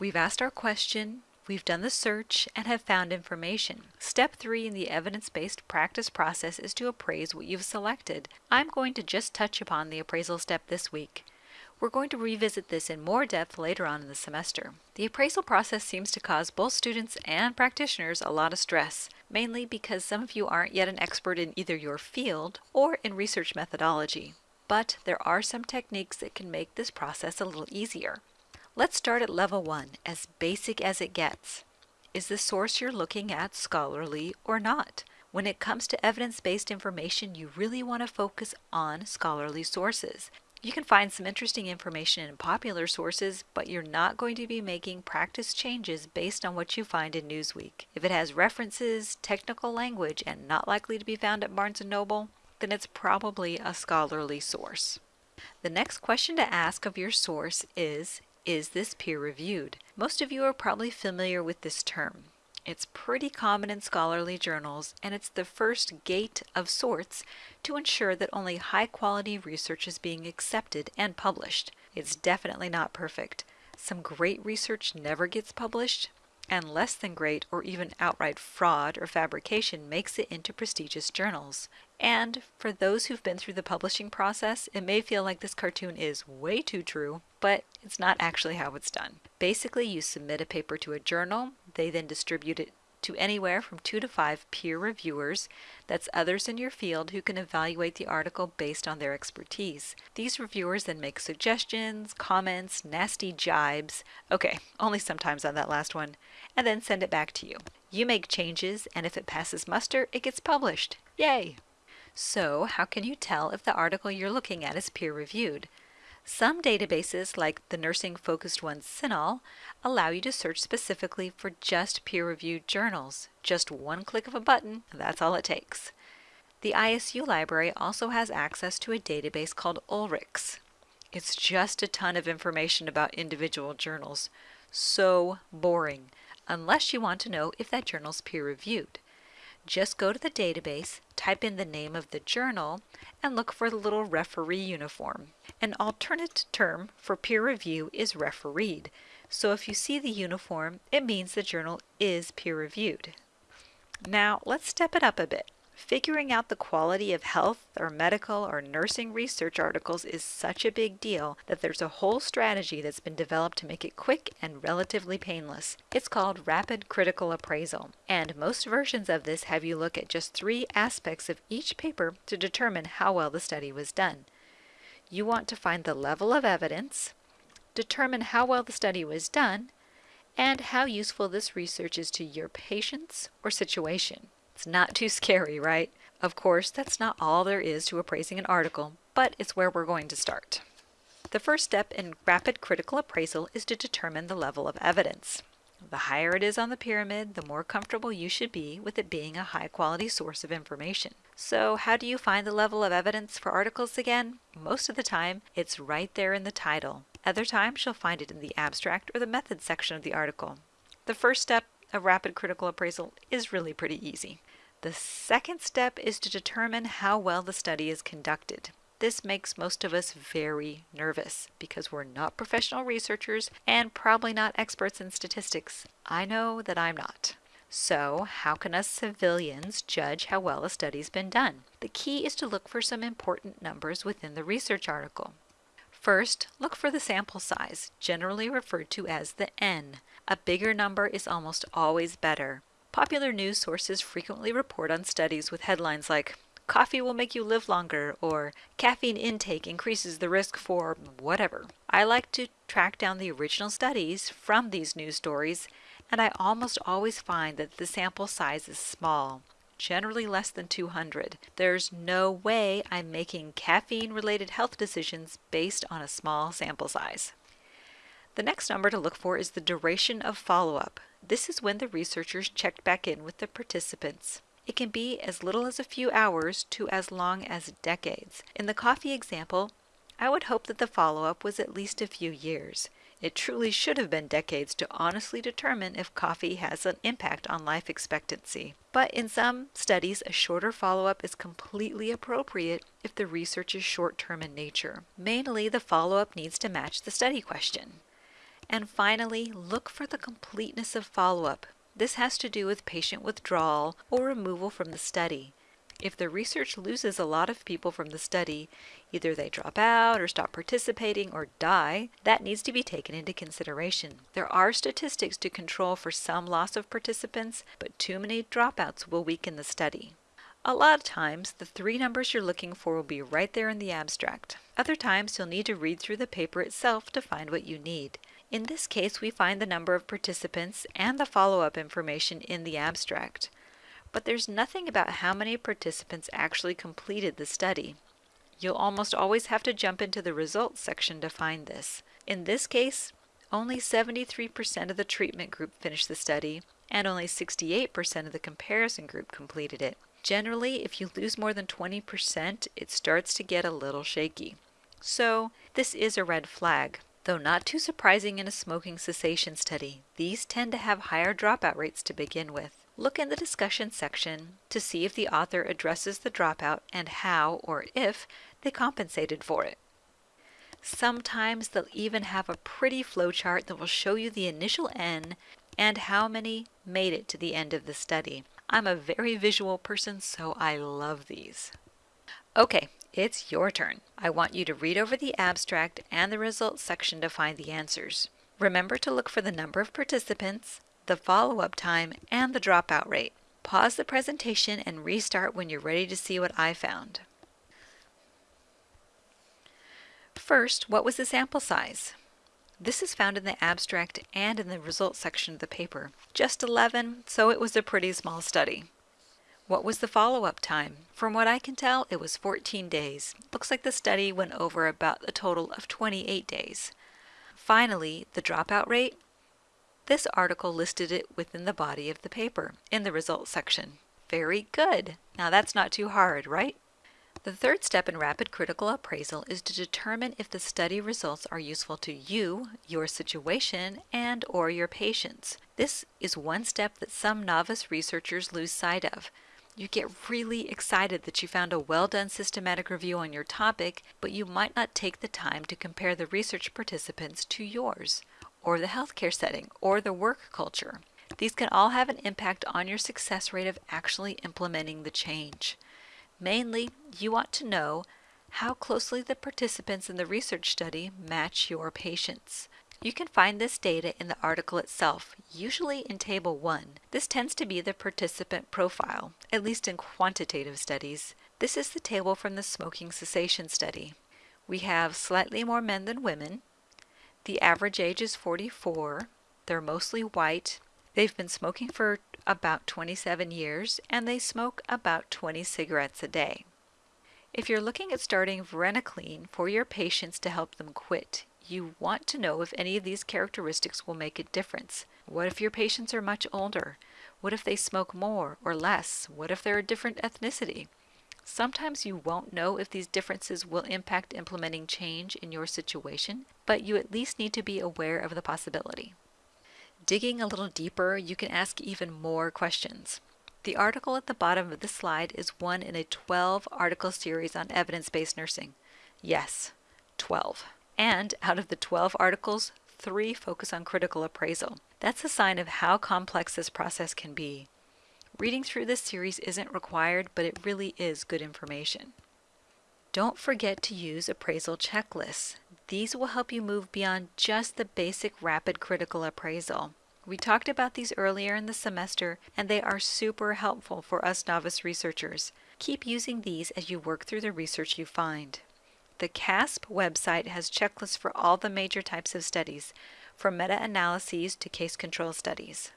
We've asked our question, we've done the search, and have found information. Step 3 in the evidence-based practice process is to appraise what you've selected. I'm going to just touch upon the appraisal step this week. We're going to revisit this in more depth later on in the semester. The appraisal process seems to cause both students and practitioners a lot of stress, mainly because some of you aren't yet an expert in either your field or in research methodology. But there are some techniques that can make this process a little easier. Let's start at level 1, as basic as it gets. Is the source you're looking at scholarly or not? When it comes to evidence-based information, you really want to focus on scholarly sources. You can find some interesting information in popular sources, but you're not going to be making practice changes based on what you find in Newsweek. If it has references, technical language, and not likely to be found at Barnes & Noble, then it's probably a scholarly source. The next question to ask of your source is, is this peer-reviewed? Most of you are probably familiar with this term. It's pretty common in scholarly journals, and it's the first gate of sorts to ensure that only high-quality research is being accepted and published. It's definitely not perfect. Some great research never gets published, and less than great or even outright fraud or fabrication makes it into prestigious journals. And for those who've been through the publishing process, it may feel like this cartoon is way too true, but it's not actually how it's done. Basically, you submit a paper to a journal, they then distribute it to anywhere from two to five peer reviewers, that's others in your field who can evaluate the article based on their expertise. These reviewers then make suggestions, comments, nasty jibes, okay, only sometimes on that last one, and then send it back to you. You make changes, and if it passes muster, it gets published. Yay! So, how can you tell if the article you're looking at is peer-reviewed? Some databases, like the nursing-focused one CINAHL, allow you to search specifically for just peer-reviewed journals. Just one click of a button, that's all it takes. The ISU library also has access to a database called Ulrichs. It's just a ton of information about individual journals. So boring, unless you want to know if that journal's peer-reviewed. Just go to the database, type in the name of the journal, and look for the little referee uniform. An alternate term for peer review is refereed, so if you see the uniform, it means the journal is peer-reviewed. Now let's step it up a bit. Figuring out the quality of health or medical or nursing research articles is such a big deal that there's a whole strategy that's been developed to make it quick and relatively painless. It's called Rapid Critical Appraisal, and most versions of this have you look at just three aspects of each paper to determine how well the study was done. You want to find the level of evidence, determine how well the study was done, and how useful this research is to your patients or situation. Not too scary, right? Of course, that's not all there is to appraising an article, but it's where we're going to start. The first step in rapid critical appraisal is to determine the level of evidence. The higher it is on the pyramid, the more comfortable you should be with it being a high quality source of information. So how do you find the level of evidence for articles again? Most of the time, it's right there in the title. Other times, you'll find it in the abstract or the methods section of the article. The first step of rapid critical appraisal is really pretty easy. The second step is to determine how well the study is conducted. This makes most of us very nervous because we're not professional researchers and probably not experts in statistics. I know that I'm not. So, how can us civilians judge how well a study's been done? The key is to look for some important numbers within the research article. First, look for the sample size, generally referred to as the N. A bigger number is almost always better. Popular news sources frequently report on studies with headlines like, Coffee will make you live longer, or Caffeine intake increases the risk for whatever. I like to track down the original studies from these news stories, and I almost always find that the sample size is small, generally less than 200. There's no way I'm making caffeine-related health decisions based on a small sample size. The next number to look for is the duration of follow-up. This is when the researchers checked back in with the participants. It can be as little as a few hours to as long as decades. In the coffee example, I would hope that the follow-up was at least a few years. It truly should have been decades to honestly determine if coffee has an impact on life expectancy. But in some studies, a shorter follow-up is completely appropriate if the research is short-term in nature. Mainly, the follow-up needs to match the study question. And finally, look for the completeness of follow-up. This has to do with patient withdrawal or removal from the study. If the research loses a lot of people from the study, either they drop out or stop participating or die, that needs to be taken into consideration. There are statistics to control for some loss of participants, but too many dropouts will weaken the study. A lot of times, the three numbers you're looking for will be right there in the abstract. Other times, you'll need to read through the paper itself to find what you need. In this case, we find the number of participants and the follow-up information in the abstract but there's nothing about how many participants actually completed the study. You'll almost always have to jump into the results section to find this. In this case, only 73% of the treatment group finished the study, and only 68% of the comparison group completed it. Generally, if you lose more than 20%, it starts to get a little shaky. So, this is a red flag. Though not too surprising in a smoking cessation study, these tend to have higher dropout rates to begin with look in the discussion section to see if the author addresses the dropout and how or if they compensated for it. Sometimes they'll even have a pretty flowchart that will show you the initial N and how many made it to the end of the study. I'm a very visual person, so I love these. Okay, it's your turn. I want you to read over the abstract and the results section to find the answers. Remember to look for the number of participants, the follow-up time, and the dropout rate. Pause the presentation and restart when you're ready to see what I found. First, what was the sample size? This is found in the abstract and in the results section of the paper. Just 11, so it was a pretty small study. What was the follow-up time? From what I can tell, it was 14 days. Looks like the study went over about a total of 28 days. Finally, the dropout rate? This article listed it within the body of the paper, in the results section. Very good. Now that's not too hard, right? The third step in rapid critical appraisal is to determine if the study results are useful to you, your situation, and or your patients. This is one step that some novice researchers lose sight of. You get really excited that you found a well-done systematic review on your topic, but you might not take the time to compare the research participants to yours or the healthcare setting, or the work culture. These can all have an impact on your success rate of actually implementing the change. Mainly, you want to know how closely the participants in the research study match your patients. You can find this data in the article itself, usually in Table 1. This tends to be the participant profile, at least in quantitative studies. This is the table from the smoking cessation study. We have slightly more men than women, the average age is 44. They're mostly white. They've been smoking for about 27 years and they smoke about 20 cigarettes a day. If you're looking at starting varenicline for your patients to help them quit, you want to know if any of these characteristics will make a difference. What if your patients are much older? What if they smoke more or less? What if they're a different ethnicity? Sometimes you won't know if these differences will impact implementing change in your situation, but you at least need to be aware of the possibility. Digging a little deeper, you can ask even more questions. The article at the bottom of this slide is one in a 12 article series on evidence-based nursing. Yes, 12. And out of the 12 articles, three focus on critical appraisal. That's a sign of how complex this process can be. Reading through this series isn't required, but it really is good information. Don't forget to use appraisal checklists. These will help you move beyond just the basic rapid critical appraisal. We talked about these earlier in the semester, and they are super helpful for us novice researchers. Keep using these as you work through the research you find. The CASP website has checklists for all the major types of studies, from meta-analyses to case control studies.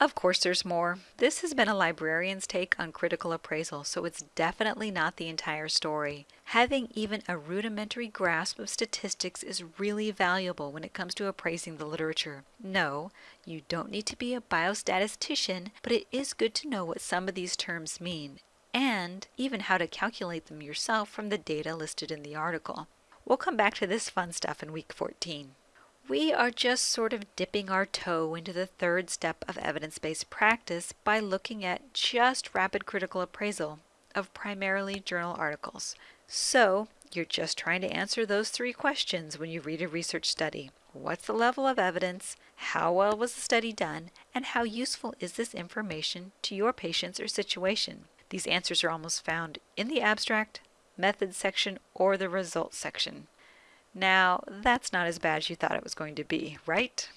Of course there's more. This has been a librarian's take on critical appraisal, so it's definitely not the entire story. Having even a rudimentary grasp of statistics is really valuable when it comes to appraising the literature. No, you don't need to be a biostatistician, but it is good to know what some of these terms mean, and even how to calculate them yourself from the data listed in the article. We'll come back to this fun stuff in week 14. We are just sort of dipping our toe into the third step of evidence-based practice by looking at just rapid critical appraisal of primarily journal articles. So you're just trying to answer those three questions when you read a research study. What's the level of evidence? How well was the study done? And how useful is this information to your patients or situation? These answers are almost found in the abstract, methods section, or the results section. Now, that's not as bad as you thought it was going to be, right?